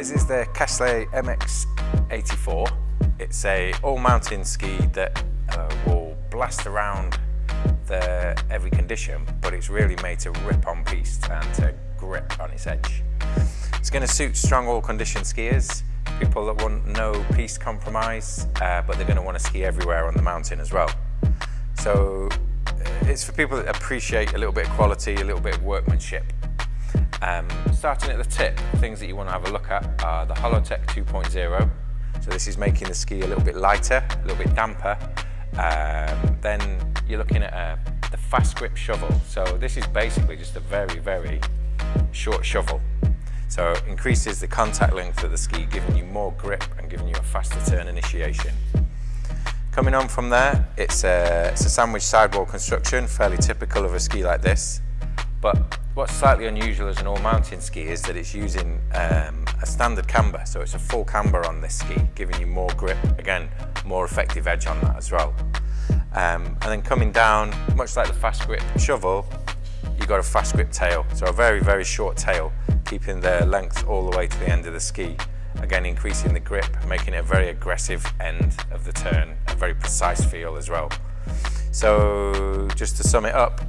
This is the Kastle MX84. It's a all-mountain ski that uh, will blast around the every condition, but it's really made to rip on piste and to grip on its edge. It's going to suit strong all condition skiers, people that want no piste compromise, uh, but they're going to want to ski everywhere on the mountain as well. So uh, it's for people that appreciate a little bit of quality, a little bit of workmanship. Um, starting at the tip, things that you want to have a look at are the Hollowtech 2.0. So this is making the ski a little bit lighter, a little bit damper. Um, then you're looking at uh, the fast grip shovel. So this is basically just a very, very short shovel. So it increases the contact length of the ski, giving you more grip and giving you a faster turn initiation. Coming on from there, it's a, it's a sandwich sidewall construction, fairly typical of a ski like this. But what's slightly unusual as an all-mountain ski is that it's using um, a standard camber. So it's a full camber on this ski, giving you more grip, again, more effective edge on that as well. Um, and then coming down, much like the fast grip shovel, you've got a fast grip tail. So a very, very short tail, keeping the length all the way to the end of the ski. Again, increasing the grip, making it a very aggressive end of the turn, a very precise feel as well. So just to sum it up,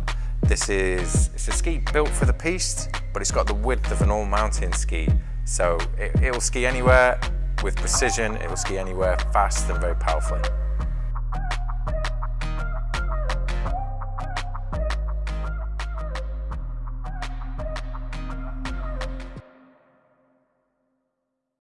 this is it's a ski built for the piste, but it's got the width of an all-mountain ski. So it, it will ski anywhere with precision, it will ski anywhere fast and very powerfully.